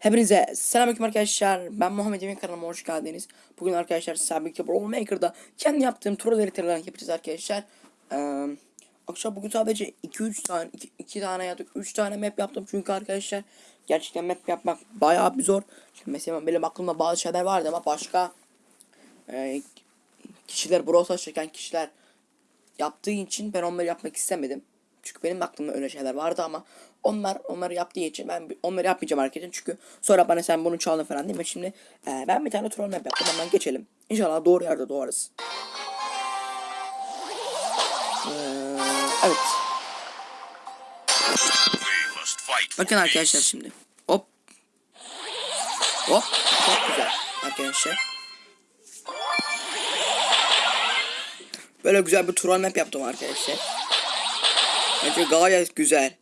Hepinize selamünaleyküm arkadaşlar. Ben Muhammed Emin kanalıma hoş geldiniz. Bugün arkadaşlar birlikte Brawl Maker'da kendi yaptığım troll haritalarını yapacağız arkadaşlar. Ee, akşam bugün sadece 2-3 tane 2 tane ya da 3 tane map yaptım çünkü arkadaşlar gerçekten map yapmak bayağı bir zor. Şimdi mesela benim aklımda bazı şeyler vardı ama başka e, kişiler Brawl çeken kişiler yaptığı için ben onları yapmak istemedim. Çünkü benim aklımda öyle şeyler vardı ama onlar onları yaptığı için ben onları yapmayacağım arkadaşlar. Çünkü sonra bana sen bunu çaldın falan değil mi? Şimdi e, ben bir tane troll map yaptım hemen geçelim. İnşallah doğru yerde doğarız. Ee, evet. Bakın arkadaşlar şimdi. Hop. Hop. Çok güzel arkadaşlar. Böyle güzel bir troll map yaptım arkadaşlar. Bence gayet güzel.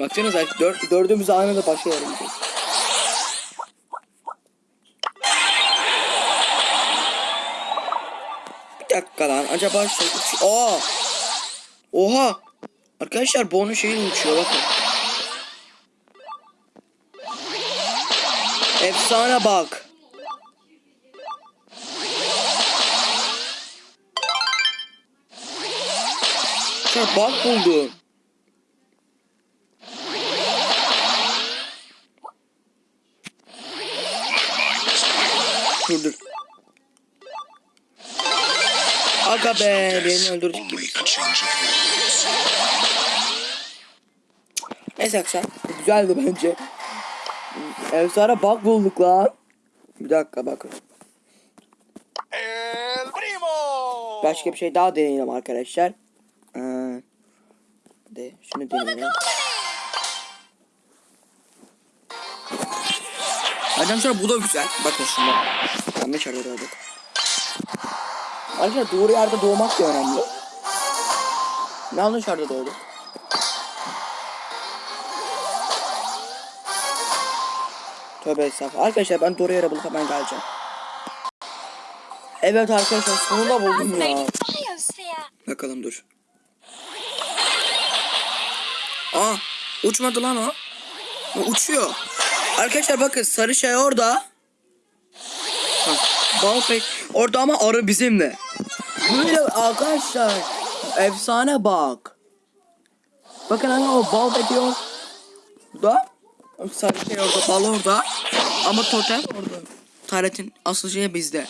Baksanıza dört, dördümüz aynı da gidiyoruz. Bir dakika lan acaba uç... Aa! Oha! Arkadaşlar bu onun şeyi uçuyor bakın. Efsane bak. Bak buldum. Aga be beni öldürecek gibi. only a change of rules. Neyse arkadaşlar güzeldi bence. Efsane bak bulduk lan. Bir dakika bakın. El primo. Başka bir şey daha deneyelim arkadaşlar. Ee, de şunu deneyelim. Arkadaşlar bu da güzel. Bakın şimdi. Yanlış yerde doğduk. Arkadaşlar doğru yerde doğmak da önemli. Yanlış yerde doğduk. Tövbe estağfurullah. Arkadaşlar ben doğru yere bulup hemen geleceğim. Evet arkadaşlar sonunda buldum ya. Bakalım dur. Aa uçmadı lan o. O uçuyor. Arkadaşlar bakın sarı şey orada. Bal pek orada ama arı bizimle. Böyle arkadaşlar efsane bak. Bakın hani o bal ediyor. Da sarı şey orada bal orada. Ama totem orada. Taretin asıl şey bizde.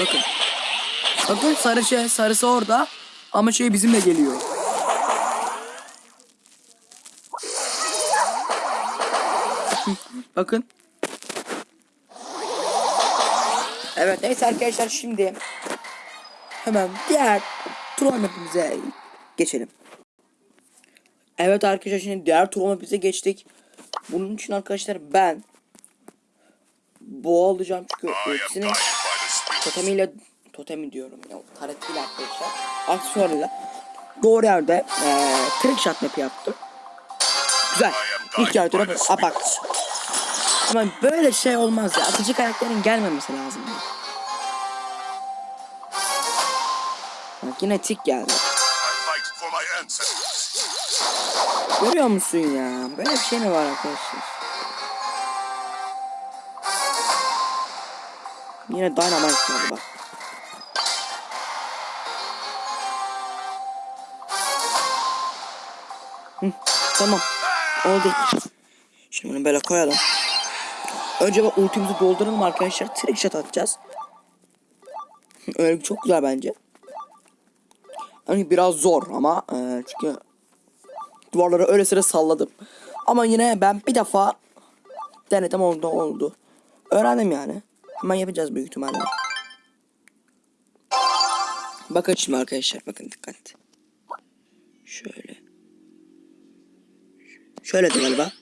Bakın. Bakın sarı şey sarısı orada ama şey bizimle geliyor. Bakın. Evet neyse arkadaşlar şimdi hemen diğer troll mapimize geçelim. Evet arkadaşlar şimdi diğer troll mapimize geçtik. Bunun için arkadaşlar ben bu alacağım çünkü hepsini totemiyle totemi diyorum ya taretiyle arkadaşlar aksiyonuyla doğru yerde eee trick shot map yaptım. Güzel. İlk yarı Aa bak. Ama böyle şey olmaz ya. Atıcı karakterin gelmemesi lazım. Bak yine tik geldi. Görüyor musun ya? Böyle bir şey mi var arkadaşlar? Yine dynamite geldi bak. Hı, tamam. Oldu. Şimdi bunu böyle koyalım. Önce bak ultimizi dolduralım arkadaşlar. Trick atacağız. Öyle çok güzel bence. Hani biraz zor ama e, çünkü duvarları öyle sıra salladım. Ama yine ben bir defa denedim oldu oldu. Öğrendim yani. Hemen yapacağız büyük ihtimalle. Bakın şimdi arkadaşlar bakın dikkat. Şöyle. Şöyle de galiba.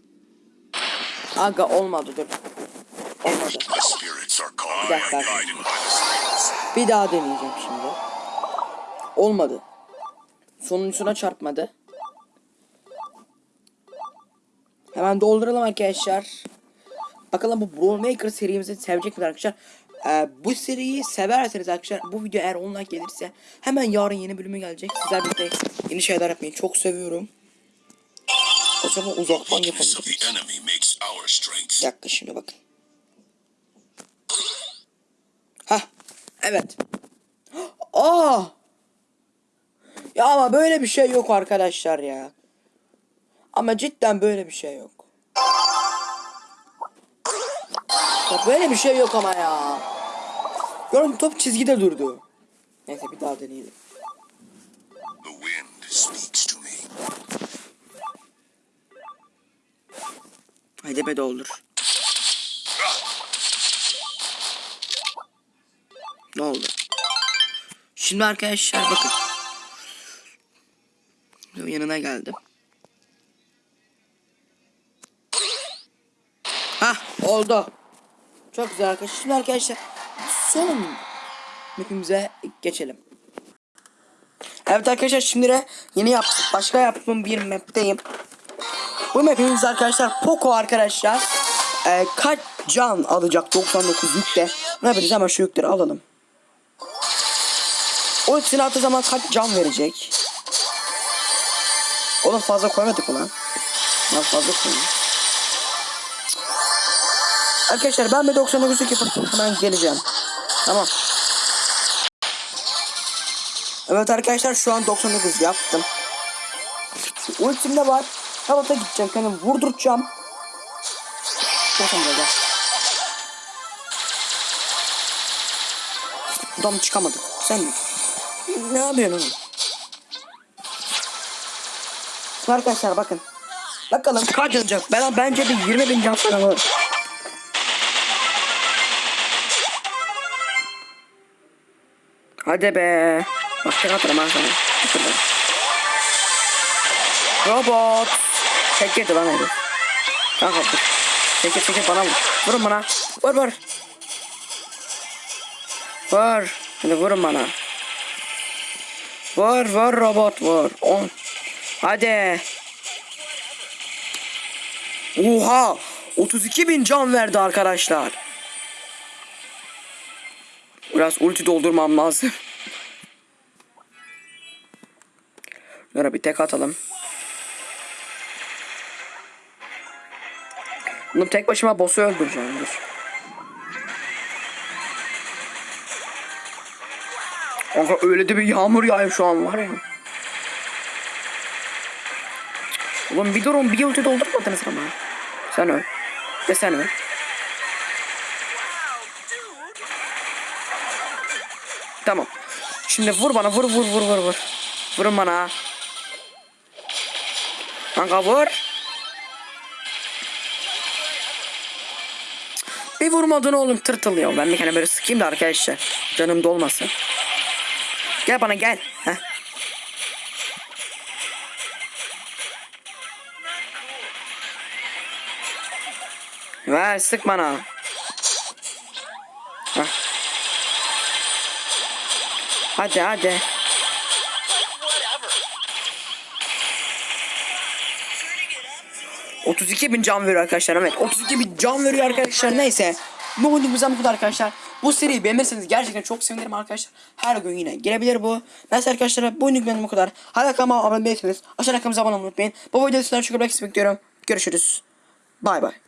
Aga olmadı dur. Bir dakika. Bir daha deneyeceğim şimdi. Olmadı. Sonuncusuna çarpmadı. Hemen dolduralım arkadaşlar. Bakalım bu Brawl Maker serimizi sevecek mi arkadaşlar? Ee, bu seriyi severseniz arkadaşlar bu video eğer 10 like gelirse hemen yarın yeni bölümü gelecek. Sizler birlikte yeni şeyler yapmayı çok seviyorum. O zaman uzaktan yapalım. Bir dakika şimdi bakın. Hah. Evet. Aa! Ya ama böyle bir şey yok arkadaşlar ya. Ama cidden böyle bir şey yok. Ya böyle bir şey yok ama ya. Görün top çizgide durdu. Neyse bir daha deneyelim. The wind speaks to me. Haydi be doldur. Ne oldu? Şimdi arkadaşlar bakın. Yanına geldim. Hah oldu. Çok güzel arkadaşlar. Şimdi arkadaşlar son mapimize geçelim. Evet arkadaşlar şimdi yeni yaptım. Başka yaptığım bir map'teyim. Bu map'imiz arkadaşlar Poco arkadaşlar. Ee, kaç can alacak 99 yükte. Ne yapacağız hemen şu yükleri alalım. O ikisini attığı zaman kaç can verecek? Oğlum fazla koymadık mı lan? Fazla koymadık. Arkadaşlar ben bir 99 yük yapıp hemen geleceğim. Tamam. Evet arkadaşlar şu an 99 yaptım. Ultim de var. Havata gideceğim kendimi vurduracağım. Bakın böyle. Buradan çıkamadık. Sen ne yapıyorsun Arkadaşlar bakın. Bakalım kaç olacak. Ben bence bir 20 bin can falan olur. Hadi be. Tek atarım ben sana. Robot. Tek yedi lan herif. Kanka dur. Çekil çekil bana vur. Vurun bana. Vur vur. Vur. Hadi vurun bana. Vur vur robot vur. On. Hadi. Oha. 32 bin can verdi arkadaşlar. Biraz ulti doldurmam lazım. Şöyle bir tek atalım. Bunu tek başıma boss'u öldüreceğim dur. Kanka öyle de bir yağmur yağıyor şu an var ya. Oğlum bir durun bir ulti doldurmadınız ama. Sen öl. Ve sen öl. Tamam. Şimdi vur bana vur vur vur vur vur. Vurun bana. Kanka vur. Bir vurmadın oğlum tırtıl ya. Ben bir kere böyle sıkayım da arkadaşlar. Canım dolmasın. Gel bana gel. Heh. Ver sık bana. Heh. Hadi hadi. ...32 bin can veriyor arkadaşlar evet 32 bin can veriyor arkadaşlar neyse Bu videomuzdan bu kadar arkadaşlar. Bu seriyi beğenirseniz gerçekten çok sevinirim arkadaşlar. Her gün yine gelebilir bu. Neyse arkadaşlar bu videomuzdan bu kadar. Hala kanalıma abone değilseniz aşağıda kanalımıza abone olmayı unutmayın. Bu videoda sizden çok bekliyorum Görüşürüz. Bay bay